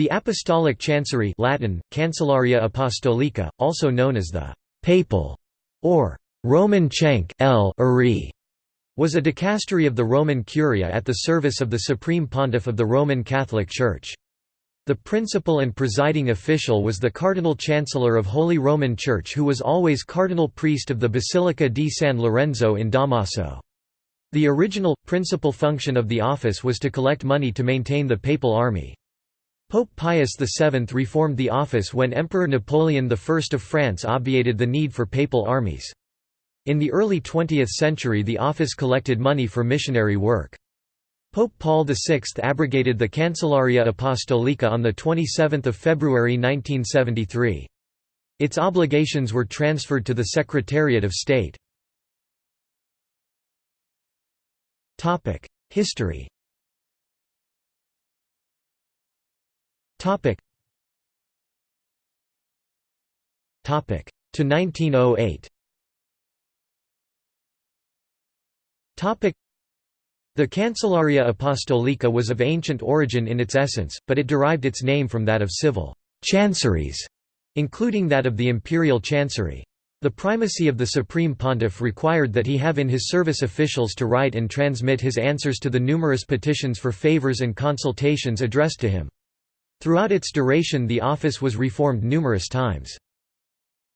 The Apostolic Chancery Latin, Cancellaria Apostolica, also known as the «papal» or «Roman Chank was a dicastery of the Roman Curia at the service of the Supreme Pontiff of the Roman Catholic Church. The principal and presiding official was the Cardinal Chancellor of Holy Roman Church who was always cardinal priest of the Basilica di San Lorenzo in Damaso. The original, principal function of the office was to collect money to maintain the papal army. Pope Pius VII reformed the office when Emperor Napoleon I of France obviated the need for papal armies. In the early 20th century the office collected money for missionary work. Pope Paul VI abrogated the Cancellaria Apostolica on 27 February 1973. Its obligations were transferred to the Secretariat of State. History Topic. Topic. To 1908 Topic. The Cancellaria Apostolica was of ancient origin in its essence, but it derived its name from that of civil chanceries, including that of the imperial chancery. The primacy of the Supreme Pontiff required that he have in his service officials to write and transmit his answers to the numerous petitions for favors and consultations addressed to him. Throughout its duration the office was reformed numerous times.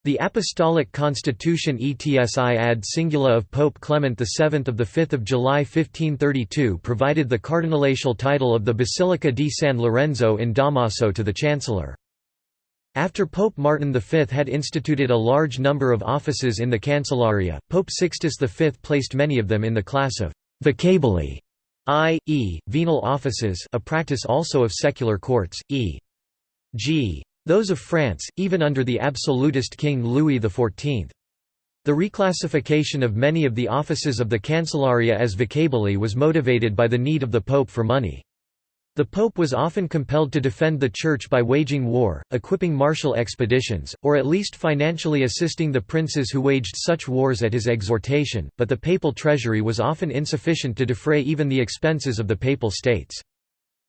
The Apostolic Constitution Etsi ad singula of Pope Clement VII of 5 July 1532 provided the cardinalatial title of the Basilica di San Lorenzo in Damaso to the Chancellor. After Pope Martin V had instituted a large number of offices in the Cancellaria, Pope Sixtus V placed many of them in the class of «vocaboli» i.e., venal offices a practice also of secular courts, e.g. those of France, even under the absolutist King Louis XIV. The reclassification of many of the offices of the Cancellaria as vocaboli was motivated by the need of the Pope for money. The Pope was often compelled to defend the Church by waging war, equipping martial expeditions, or at least financially assisting the princes who waged such wars at his exhortation, but the papal treasury was often insufficient to defray even the expenses of the papal states.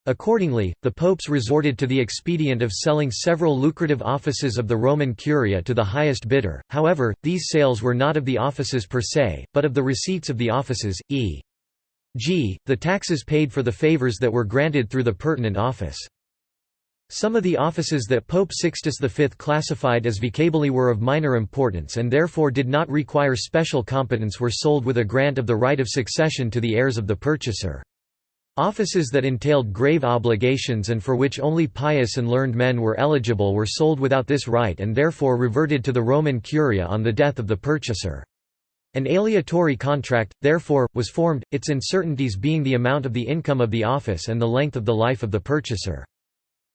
Accordingly, the popes resorted to the expedient of selling several lucrative offices of the Roman Curia to the highest bidder, however, these sales were not of the offices per se, but of the receipts of the offices, e g. the taxes paid for the favors that were granted through the pertinent office. Some of the offices that Pope Sixtus V classified as vocaboli were of minor importance and therefore did not require special competence were sold with a grant of the right of succession to the heirs of the purchaser. Offices that entailed grave obligations and for which only pious and learned men were eligible were sold without this right and therefore reverted to the Roman Curia on the death of the purchaser. An aleatory contract, therefore, was formed, its uncertainties being the amount of the income of the office and the length of the life of the purchaser.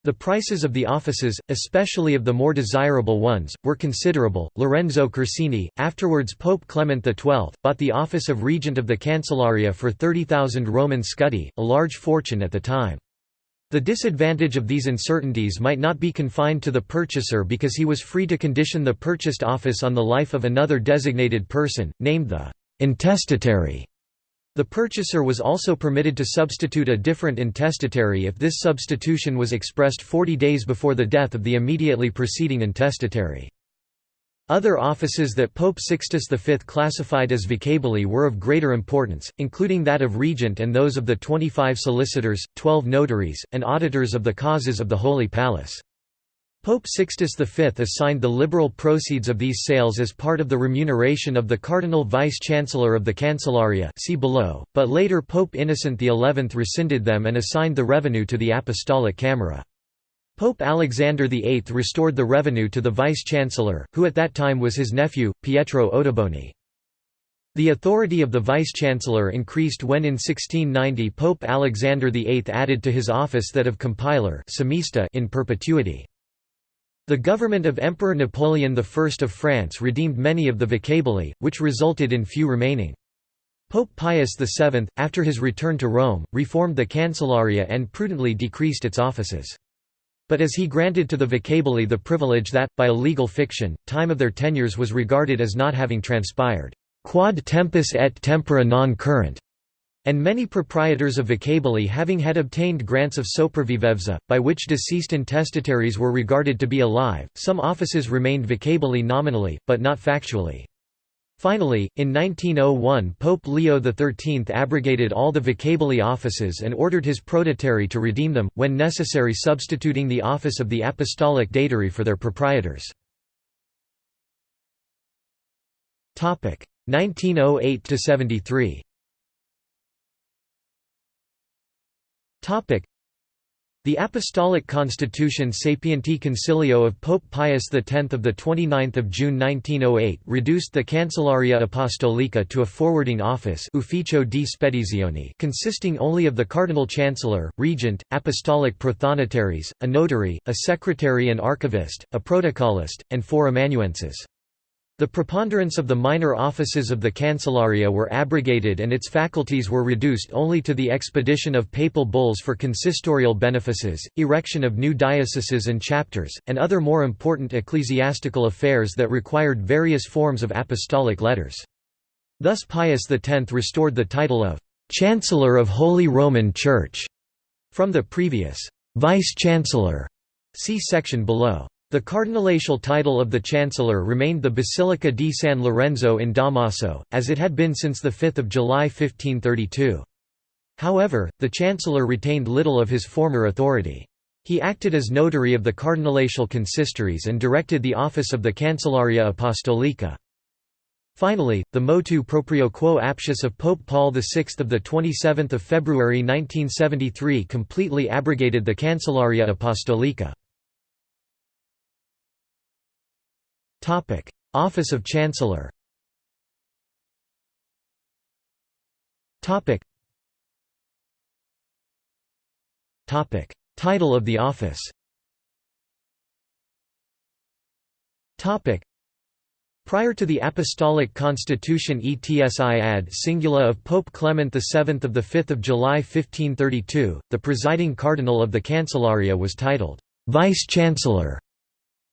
The prices of the offices, especially of the more desirable ones, were considerable. Lorenzo Corsini, afterwards Pope Clement XII, bought the office of regent of the Cancellaria for 30,000 Roman scudi, a large fortune at the time. The disadvantage of these uncertainties might not be confined to the purchaser because he was free to condition the purchased office on the life of another designated person, named the «intestatary». The purchaser was also permitted to substitute a different intestatary if this substitution was expressed 40 days before the death of the immediately preceding intestatary. Other offices that Pope Sixtus V classified as vocaboli were of greater importance, including that of regent and those of the 25 solicitors, 12 notaries, and auditors of the causes of the Holy Palace. Pope Sixtus V assigned the liberal proceeds of these sales as part of the remuneration of the Cardinal Vice-Chancellor of the Cancellaria see below, but later Pope Innocent XI rescinded them and assigned the revenue to the Apostolic Camera. Pope Alexander VIII restored the revenue to the vice-chancellor, who at that time was his nephew, Pietro Ottoboni. The authority of the vice-chancellor increased when in 1690 Pope Alexander VIII added to his office that of compiler in perpetuity. The government of Emperor Napoleon I of France redeemed many of the vocaboli, which resulted in few remaining. Pope Pius VII, after his return to Rome, reformed the Cancellaria and prudently decreased its offices. But as he granted to the vocaboli the privilege that, by a legal fiction, time of their tenures was regarded as not having transpired, quod tempus et tempora non current, and many proprietors of vocaboli having had obtained grants of sopravvivenza, by which deceased intestataries were regarded to be alive, some offices remained vocaboli nominally, but not factually. Finally, in 1901 Pope Leo XIII abrogated all the vocaboli offices and ordered his prototeri to redeem them, when necessary substituting the office of the apostolic datary for their proprietors. 1908–73 the Apostolic Constitution Sapienti Concilio of Pope Pius X of 29 June 1908 reduced the Cancellaria Apostolica to a forwarding office Ufficio di Spedizione consisting only of the Cardinal Chancellor, Regent, Apostolic Prothonotarius, a notary, a secretary and archivist, a protocolist, and four amanuenses. The preponderance of the minor offices of the Cancellaria were abrogated and its faculties were reduced only to the expedition of papal bulls for consistorial benefices, erection of new dioceses and chapters, and other more important ecclesiastical affairs that required various forms of apostolic letters. Thus Pius X restored the title of «Chancellor of Holy Roman Church» from the previous «Vice-Chancellor» see section below. The cardinalatial title of the chancellor remained the Basilica di San Lorenzo in Damaso, as it had been since 5 July 1532. However, the chancellor retained little of his former authority. He acted as notary of the cardinalatial consistories and directed the office of the Cancellaria Apostolica. Finally, the motu proprio quo aptius of Pope Paul VI of 27 February 1973 completely abrogated the Cancellaria Apostolica. Topic: Office of Chancellor. Topic. Topic: Title of the office. Topic. Prior to the Apostolic Constitution Etsi ad Singula of Pope Clement VII of 5 July 1532, the presiding cardinal of the Cancellaria was titled, "'Vice-Chancellor'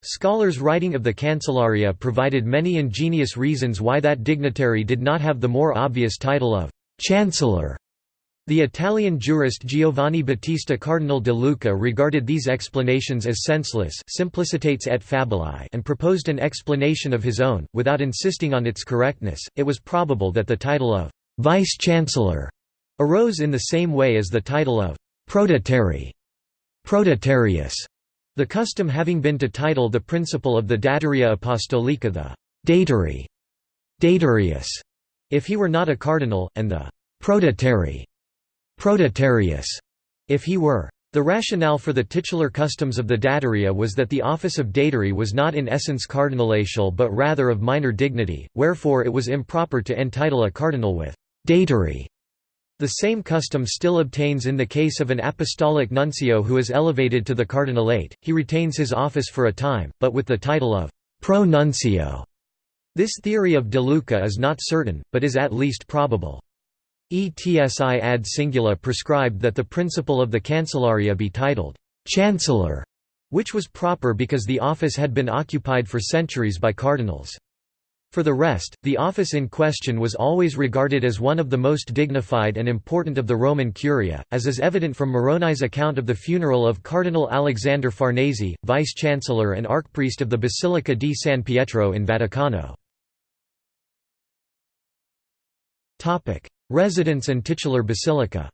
Scholars writing of the Cancellaria provided many ingenious reasons why that dignitary did not have the more obvious title of «chancellor». The Italian jurist Giovanni Battista Cardinal de Luca regarded these explanations as senseless simplicitas et fabulae and proposed an explanation of his own, without insisting on its correctness. It was probable that the title of «vice-chancellor» arose in the same way as the title of «pro-datary» prodatarius the custom having been to title the principle of the Dataria Apostolica the «datary» datarius, if he were not a cardinal, and the «pro-datary» prodatarius, if he were. The rationale for the titular customs of the dataria was that the office of datary was not in essence cardinalatial but rather of minor dignity, wherefore it was improper to entitle a cardinal with «datary» The same custom still obtains in the case of an apostolic nuncio who is elevated to the cardinalate, he retains his office for a time, but with the title of pro-nuncio. This theory of De Luca is not certain, but is at least probable. Etsi ad singula prescribed that the principal of the Cancellaria be titled «chancellor», which was proper because the office had been occupied for centuries by cardinals. For the rest, the office in question was always regarded as one of the most dignified and important of the Roman Curia, as is evident from Moroni's account of the funeral of Cardinal Alexander Farnese, vice-chancellor and archpriest of the Basilica di San Pietro in Vaticano. Residence and titular basilica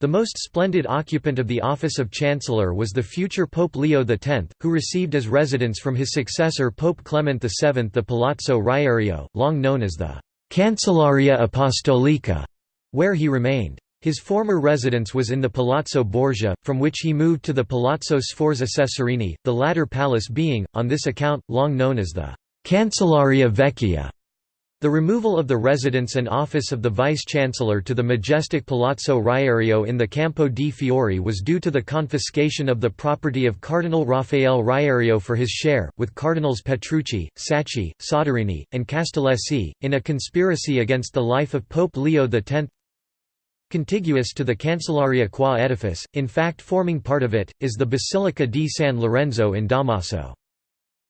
the most splendid occupant of the office of Chancellor was the future Pope Leo X, who received as residence from his successor Pope Clement VII the Palazzo Riario, long known as the «Cancellaria Apostolica», where he remained. His former residence was in the Palazzo Borgia, from which he moved to the Palazzo Sforza Cesarini, the latter palace being, on this account, long known as the «Cancellaria Vecchia». The removal of the residence and office of the vice-chancellor to the majestic Palazzo Riario in the Campo di Fiori was due to the confiscation of the property of Cardinal Raffaele Riario for his share, with Cardinals Petrucci, Sacchi, Soderini, and Castellesi, in a conspiracy against the life of Pope Leo X. Contiguous to the Cancellaria qua edifice, in fact forming part of it, is the Basilica di San Lorenzo in Damaso.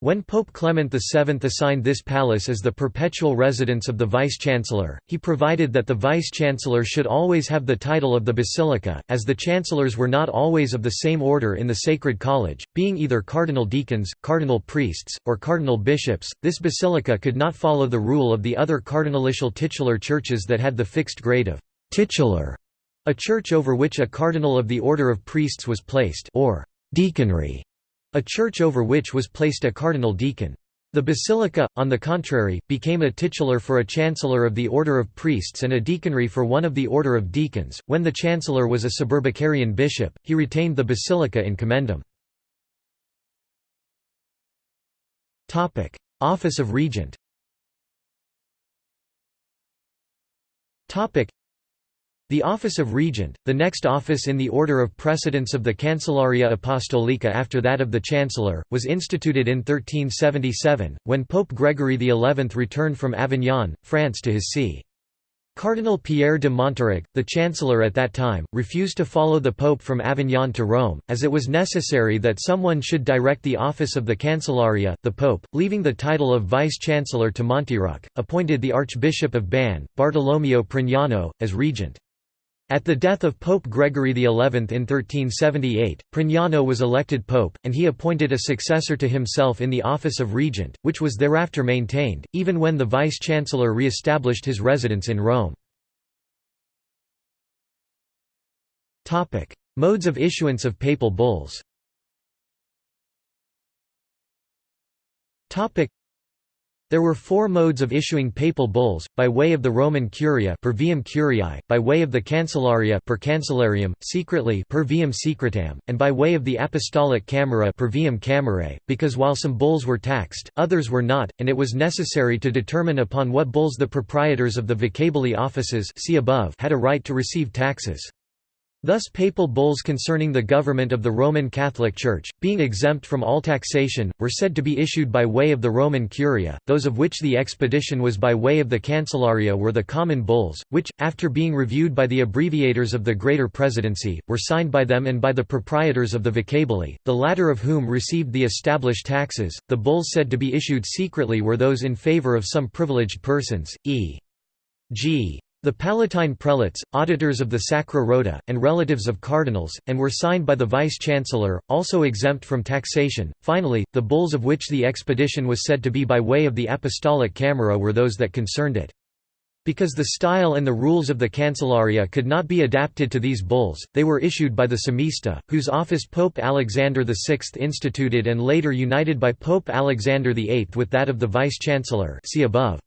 When Pope Clement VII assigned this palace as the perpetual residence of the vice-chancellor, he provided that the vice-chancellor should always have the title of the basilica, as the chancellors were not always of the same order in the Sacred College, being either cardinal deacons, cardinal priests, or cardinal bishops. This basilica could not follow the rule of the other cardinalitial titular churches that had the fixed grade of titular, a church over which a cardinal of the order of priests was placed, or deaconry a church over which was placed a cardinal deacon. The basilica, on the contrary, became a titular for a chancellor of the order of priests and a deaconry for one of the order of deacons. When the chancellor was a suburbicarian bishop, he retained the basilica in commendam. Topic: Office of Regent. Topic: the office of regent, the next office in the order of precedence of the Cancellaria Apostolica after that of the chancellor, was instituted in 1377, when Pope Gregory XI returned from Avignon, France to his see. Cardinal Pierre de Monteruc, the chancellor at that time, refused to follow the pope from Avignon to Rome, as it was necessary that someone should direct the office of the Cancellaria. The pope, leaving the title of vice-chancellor to Monteruc, appointed the Archbishop of Bari, Bartolomeo Prignano, as regent. At the death of Pope Gregory XI in 1378, Prignano was elected pope, and he appointed a successor to himself in the office of regent, which was thereafter maintained, even when the vice-chancellor re-established his residence in Rome. Modes of issuance of papal bulls there were four modes of issuing papal bulls, by way of the Roman Curia per viam curiae, by way of the Cancellaria per cancellarium, secretly per viam secretam, and by way of the Apostolic Camera per viam camerae, because while some bulls were taxed, others were not, and it was necessary to determine upon what bulls the proprietors of the vocabuli offices see above had a right to receive taxes. Thus papal bulls concerning the government of the Roman Catholic Church, being exempt from all taxation, were said to be issued by way of the Roman Curia, those of which the expedition was by way of the Cancellaria were the common bulls, which, after being reviewed by the abbreviators of the Greater Presidency, were signed by them and by the proprietors of the vocabuli, the latter of whom received the established taxes. The bulls said to be issued secretly were those in favor of some privileged persons, e.g. The Palatine prelates, auditors of the Sacra Rota, and relatives of cardinals, and were signed by the vice-chancellor, also exempt from taxation. Finally, the bulls of which the expedition was said to be by way of the Apostolic Camera were those that concerned it. Because the style and the rules of the Cancellaria could not be adapted to these bulls, they were issued by the Samista, whose office Pope Alexander VI instituted and later united by Pope Alexander VIII with that of the vice-chancellor see above.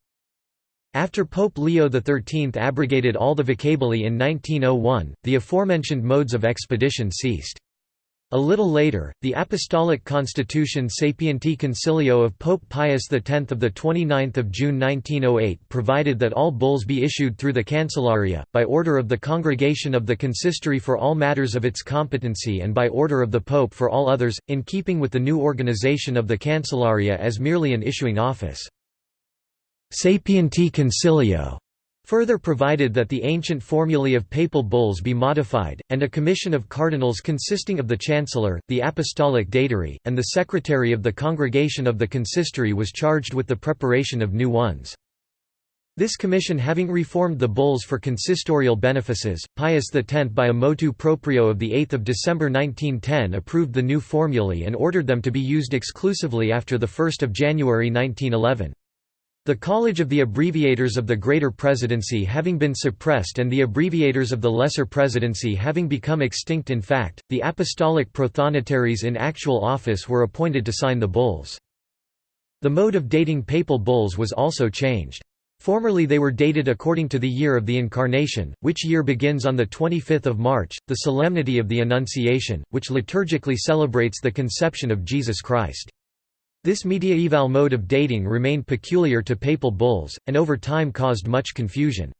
After Pope Leo XIII abrogated all the vocabuli in 1901, the aforementioned modes of expedition ceased. A little later, the Apostolic Constitution Sapienti Concilio of Pope Pius X of 29 June 1908 provided that all bulls be issued through the Cancellaria, by order of the Congregation of the Consistory for all matters of its competency and by order of the Pope for all others, in keeping with the new organization of the Cancellaria as merely an issuing office. Sapienti Concilio further provided that the ancient formulae of papal bulls be modified, and a commission of cardinals consisting of the chancellor, the apostolic datary, and the secretary of the congregation of the consistory was charged with the preparation of new ones. This commission having reformed the bulls for consistorial benefices, Pius X by a motu proprio of 8 December 1910 approved the new formulae and ordered them to be used exclusively after 1 January 1911. The College of the Abbreviators of the Greater Presidency having been suppressed and the Abbreviators of the Lesser Presidency having become extinct in fact, the apostolic prothonotarios in actual office were appointed to sign the bulls. The mode of dating papal bulls was also changed. Formerly they were dated according to the year of the Incarnation, which year begins on 25 March, the Solemnity of the Annunciation, which liturgically celebrates the conception of Jesus Christ. This mediaeval mode of dating remained peculiar to papal bulls, and over time caused much confusion.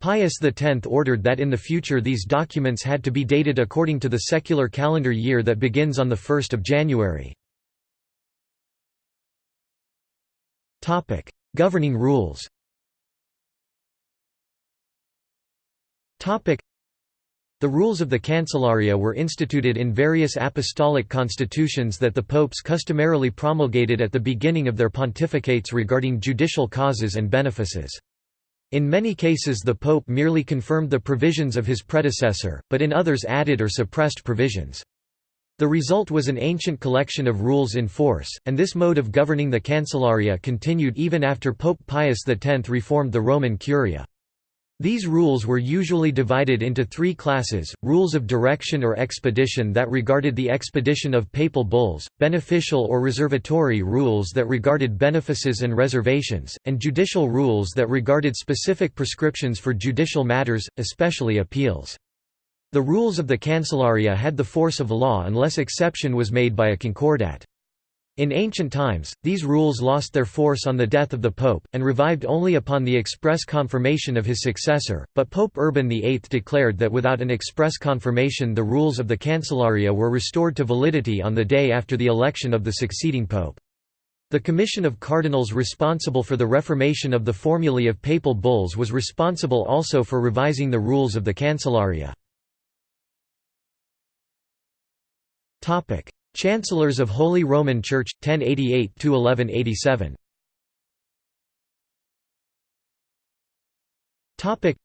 Pius X ordered that in the future these documents had to be dated according to the secular calendar year that begins on 1 January. Governing rules The rules of the Cancellaria were instituted in various apostolic constitutions that the popes customarily promulgated at the beginning of their pontificates regarding judicial causes and benefices. In many cases the pope merely confirmed the provisions of his predecessor, but in others added or suppressed provisions. The result was an ancient collection of rules in force, and this mode of governing the Cancellaria continued even after Pope Pius X reformed the Roman Curia. These rules were usually divided into three classes, rules of direction or expedition that regarded the expedition of papal bulls, beneficial or reservatory rules that regarded benefices and reservations, and judicial rules that regarded specific prescriptions for judicial matters, especially appeals. The rules of the Cancellaria had the force of law unless exception was made by a concordat. In ancient times, these rules lost their force on the death of the pope, and revived only upon the express confirmation of his successor, but Pope Urban VIII declared that without an express confirmation the rules of the Cancellaria were restored to validity on the day after the election of the succeeding pope. The commission of cardinals responsible for the reformation of the formulae of papal bulls was responsible also for revising the rules of the Cancellaria. Chancellors of Holy Roman Church 1088 to 1187 Topic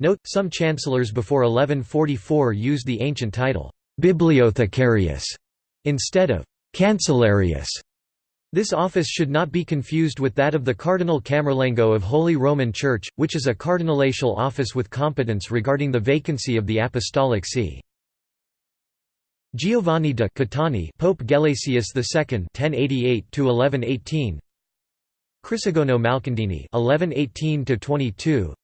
Note some chancellors before 1144 used the ancient title Bibliothecarius instead of Cancellarius. This office should not be confused with that of the Cardinal Camerlengo of Holy Roman Church, which is a cardinalatial office with competence regarding the vacancy of the apostolic see. Giovanni da Catani, Pope Gelasius II (1088–1118), Crisogono Malcandini (1118–22),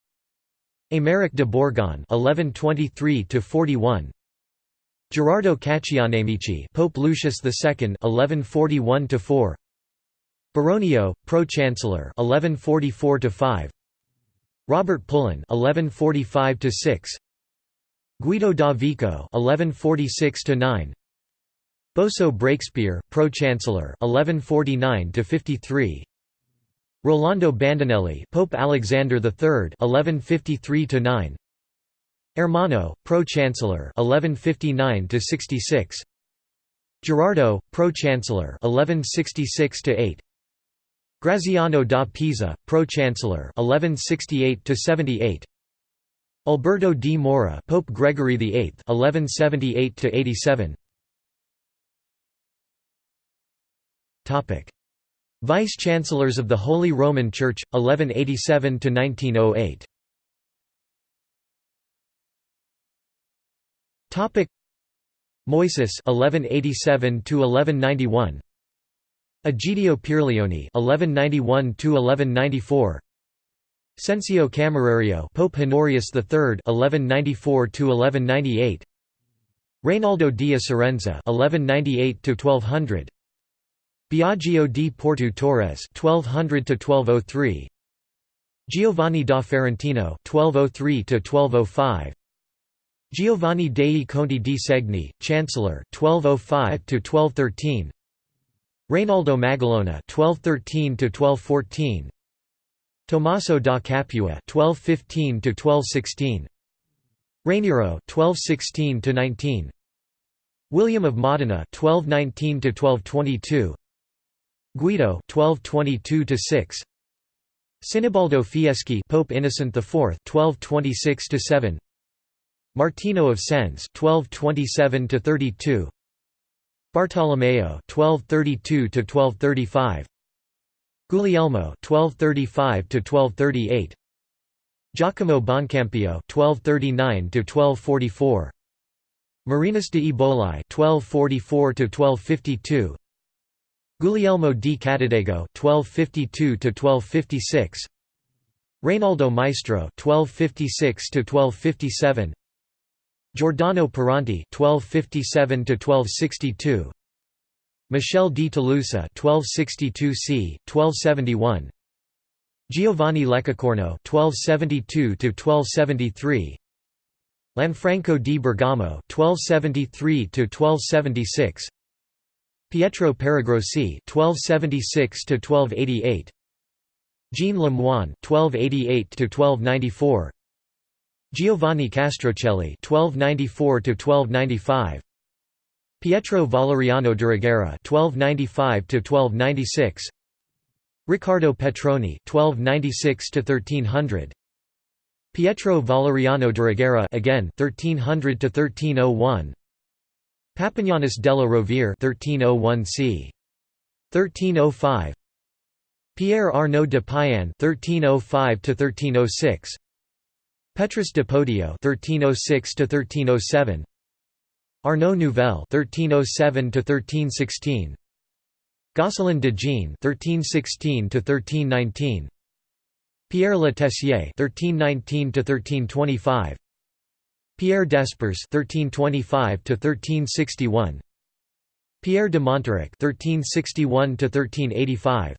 Aymeric de Borgon (1123–41), Gerardo Caccianemici, Pope Lucius II (1141–4), Baronio, Pro-Chancellor (1144–5), Robert Pullen (1145–6). Guido da Vico (1146–9), Boso Breakspear, Pro-Chancellor (1149–53), Rolando Bandinelli, Pope Alexander III (1153–9), Ermanno, Pro-Chancellor (1159–66), Gerardo, Pro-Chancellor (1166–8). Graziano da Pisa, Pro-Chancellor (1168–78). Alberto di Mora, Pope Gregory VIII, 1178 Topic: Vice Chancellors of the Holy Roman Church, 1187 to 1908. Topic: Moisis, 1187 to 1191. Egidio Pierleoni, 1191 to 1194. Cencio Camerario, Pope Honorius III (1194–1198), Reynaldo di Acerenza (1198–1200), Biagio di Porto Torres (1200–1203), Giovanni da Ferentino (1203–1205), Giovanni dei Conti di Segni, Chancellor 1205 to 1213. Reynaldo Magalona (1213–1214), Tommaso da Capua (1215–1216), Raniero (1216–19), William of Modena (1219–1222), Guido (1222–6), Sinibaldo Fieschi, Pope Innocent IV (1226–7), Martino of Sens (1227–32), Bartolomeo (1232–1235). Guglielmo (1235–1238), Giacomo Boncampio (1239–1244), Marinus de Eboli (1244–1252), Guglielmo di Catadego (1252–1256), Reynaldo Maestro (1256–1257), Giordano Peranti (1257–1262). Michel di Tolosa 1262 c. 1271 Giovanni Leccacorno 1272–1273 Lanfranco di Bergamo 1273–1276 Pietro Paragrossi 1276–1288 Jean Lemoine 1288–1294 Giovanni Castrocelli (1294–1295), Pietro Valeriano Durigera (1295–1296), Riccardo Petroni (1296–1300), Pietro Valeriano Durigera again 1300 to 1301 Papignanus della Rovere 1301 c. 1305 Pierre Arnaud de Payan 1305 to 1306 Petrus de Podio 1306 to 1307 Arnaud Nouvel 1307 to 1316 Gosselin de Jean 1316 to 1319 Pierre Le Tessier (1319–1325), Pierre Despers (1325–1361), Pierre de Monteruc (1361–1385),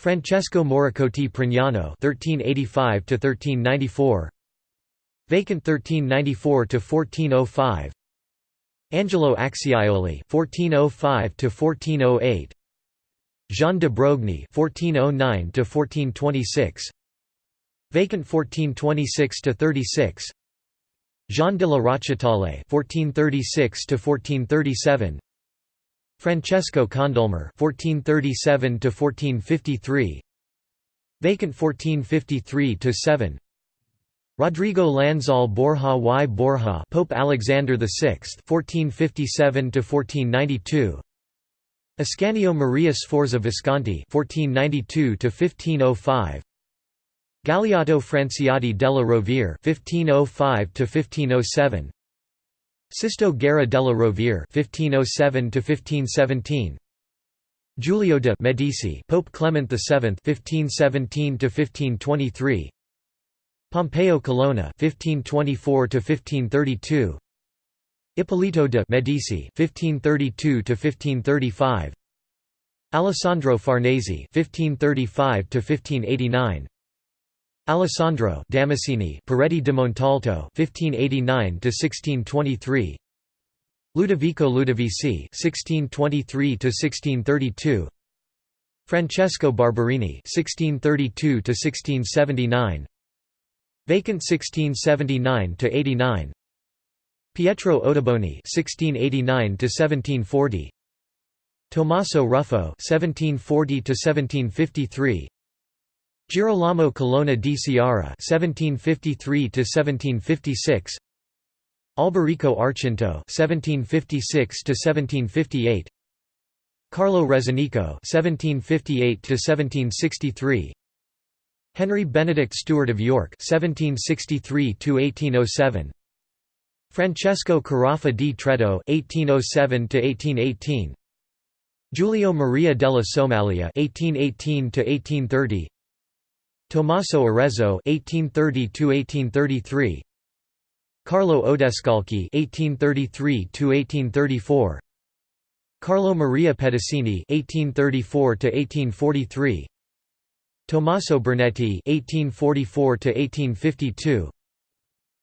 Francesco Moricotti Prignano (1385–1394), vacant 1394–1405. Angelo Acciaioli (1405–1408), Jean de Brogny (1409–1426), vacant 1426–36. Jean de la Rochetaillée (1436–1437), Francesco Condulmer (1437–1453), vacant 1453–7. Rodrigo Lanzal Borja y Borja, Pope Alexander VI (1457–1492). Ascanio Maria Sforza Visconti (1492–1505), Galeotto Franciotti della Rovere (1505–1507), Sisto Guerra della Rovere (1507–1517), Giulio de' Medici, Pope Clement VII (1517–1523), Pompeo Colonna (1524–1532). Ippolito de' Medici (1532–1535), Alessandro Farnese (1535–1589), Alessandro Damasceni Peretti di Montalto (1589–1623), Ludovico Ludovisi (1623–1632), Francesco Barberini (1632–1679), vacant 1679 to 89. Pietro Ottoboni 1689 to 1740. Tommaso Ruffo 1740 to 1753. Girolamo Colonna di Sciarra 1753 to 1756. Alberico Archinto 1756 to 1758. Carlo Rezzonico (1758–1763), Henry Benedict Stuart of York (1763–1807). Francesco Carafa di Traetto (1807–1818), Giulio Maria della Somaglia (1818–1830), Tommaso Arezzo (1830–1833), Carlo Odescalchi (1833–1834), Carlo Maria Pedicini (1834–1843), Tommaso Bernetti (1844–1852).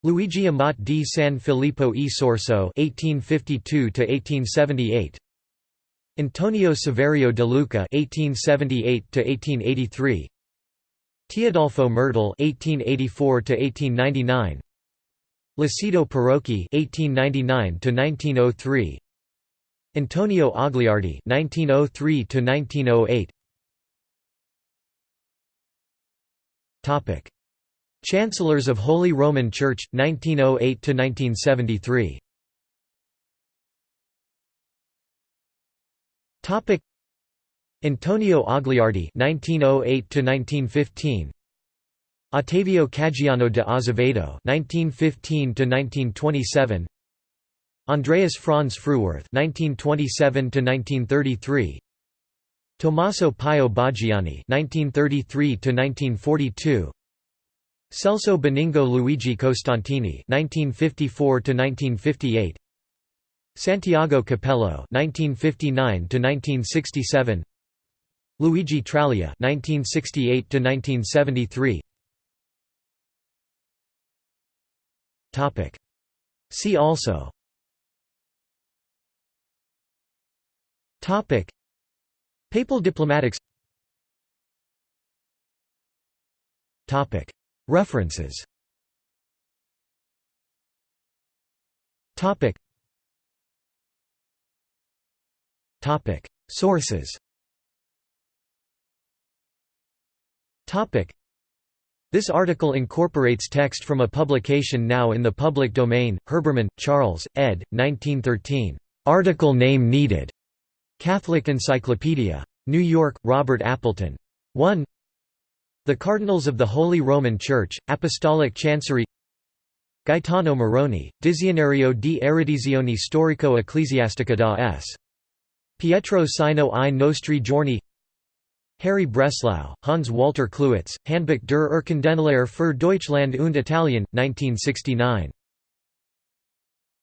Luigi Amat di San Filippo e Sorso (1852–1878), Antonio Saverio de Luca (1878–1883), Teodolfo Mertel (1884–1899), Lucido Parocchi (1899–1903), Antonio Agliardi (1903–1908). Chancellors of Holy Roman Church 1908 to 1973 Topic. Antonio Agliardi 1908 to 1915 Ottavio Caggiano de Azevedo 1915 to 1927 Andreas Franz Frühwerth 1927 to 1933 Tommaso Pio Boggiani (1933–1942), Celso Benigno Luigi Costantini (1954–1958), Santiago Copello (1959–1967), Luigi Traglia (1968–1973). Topic. See also. Topic. Papal diplomatics. References. Sources. This article incorporates text from a publication now in the public domain, Herbermann, Charles, ed. 1913. Article name needed. Catholic Encyclopedia. New York, Robert Appleton. 1 The Cardinals of the Holy Roman Church, Apostolic Chancery Gaetano Moroni, Dizionario di Erudizione Storico-Ecclesiastica da S. Pietro Sino i nostri giorni Harry Bresslau, Hans Walter Klewitz, Handbuch der Urkundenlehre für Deutschland und Italien, 1969.